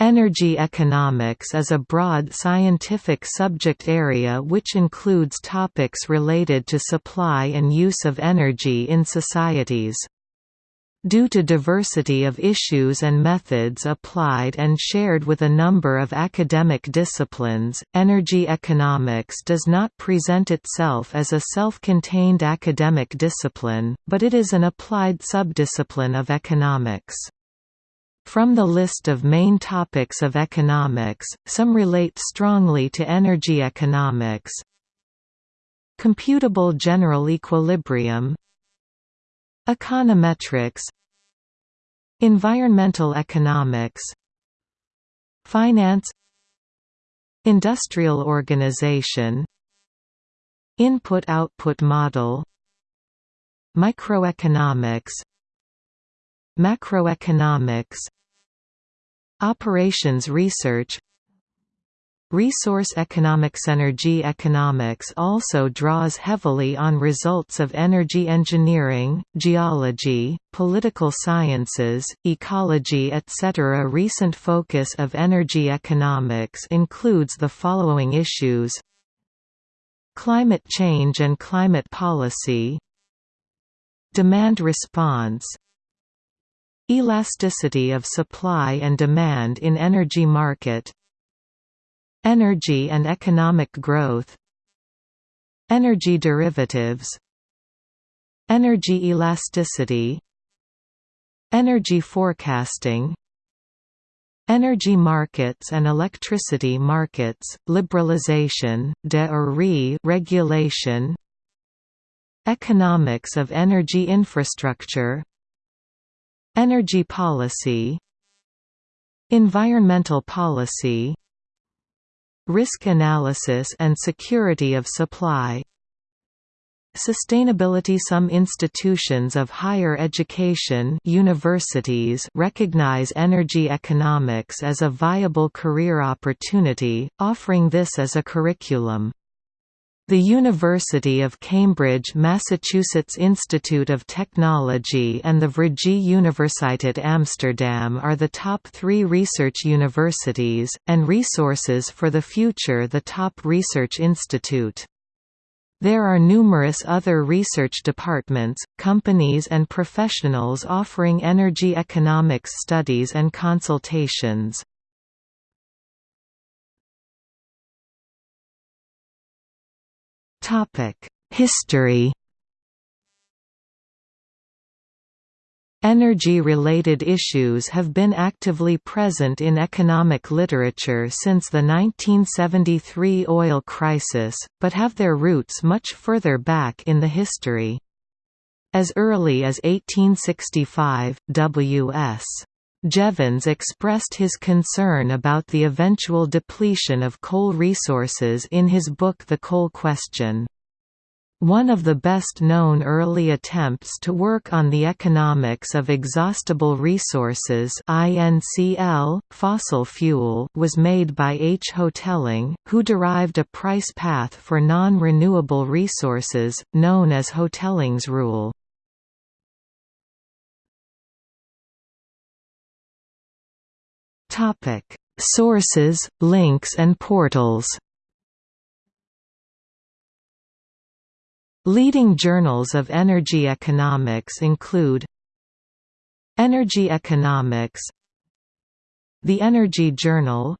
Energy economics is a broad scientific subject area which includes topics related to supply and use of energy in societies. Due to diversity of issues and methods applied and shared with a number of academic disciplines, energy economics does not present itself as a self-contained academic discipline, but it is an applied subdiscipline of economics. From the list of main topics of economics, some relate strongly to energy economics. Computable general equilibrium. Econometrics. Environmental economics. Finance. Industrial organization. Input-output model. Microeconomics. Macroeconomics Operations research Resource economics Energy economics also draws heavily on results of energy engineering, geology, political sciences, ecology etc. Recent focus of energy economics includes the following issues. Climate change and climate policy. Demand response Elasticity of supply and demand in energy market Energy and economic growth Energy derivatives Energy elasticity Energy forecasting Energy markets and electricity markets, liberalization, de re regulation Economics of energy infrastructure Energy policy Environmental policy Risk analysis and security of supply Sustainability Some institutions of higher education universities recognize energy economics as a viable career opportunity, offering this as a curriculum. The University of Cambridge Massachusetts Institute of Technology and the Vrije Universiteit Amsterdam are the top three research universities, and Resources for the Future the top research institute. There are numerous other research departments, companies and professionals offering energy economics studies and consultations. History Energy-related issues have been actively present in economic literature since the 1973 oil crisis, but have their roots much further back in the history. As early as 1865, W.S. Jevons expressed his concern about the eventual depletion of coal resources in his book The Coal Question. One of the best-known early attempts to work on the economics of exhaustible resources INCL, fossil fuel was made by H. Hotelling, who derived a price path for non-renewable resources, known as Hotelling's rule. Topic: Sources, links and portals. Leading journals of energy economics include Energy Economics The Energy Journal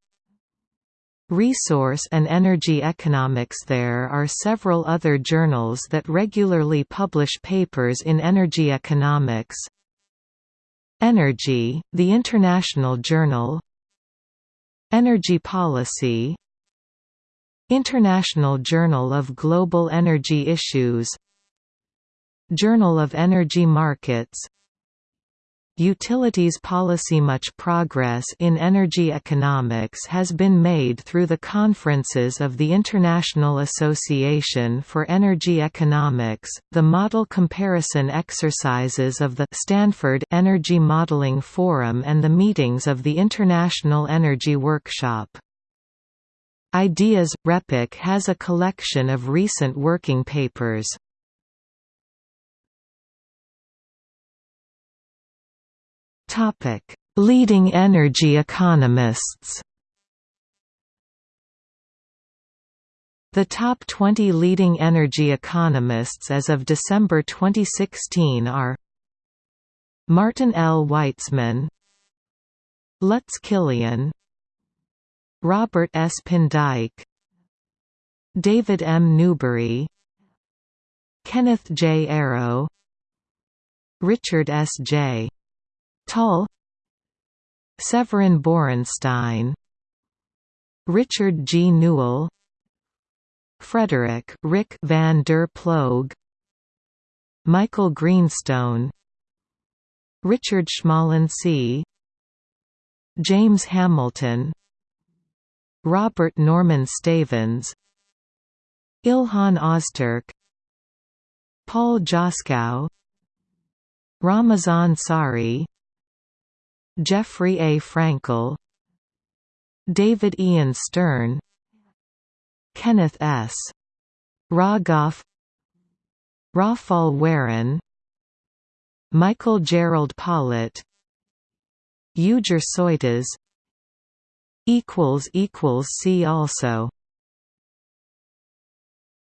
Resource and Energy Economics. There are several other journals that regularly publish papers in energy economics. Energy, the International Journal Energy Policy International Journal of Global Energy Issues Journal of Energy Markets Utilities policy Much progress in energy economics has been made through the conferences of the International Association for Energy Economics, the model comparison exercises of the Stanford Energy Modeling Forum and the meetings of the International Energy Workshop. Ideas – RePEc has a collection of recent working papers. Topic: Leading energy economists The top 20 leading energy economists as of December 2016 are Martin L. Weitzman Lutz Kilian Robert S. Pindyck David M. Newbery Kenneth J. Arrow Richard S. J. Tol Severin Borenstein Richard G. Newell Frederick Rick van der Ploeg Michael Greenstone Richard Schmalensee James Hamilton Robert Norman Stavins Ilhan Ozturk Paul Joskow Ramazan Sari Jeffrey A. Frankel David Ian Stern Kenneth S. Rogoff Rafael Warren Michael Gerald Pollitt Ugur Soytas See also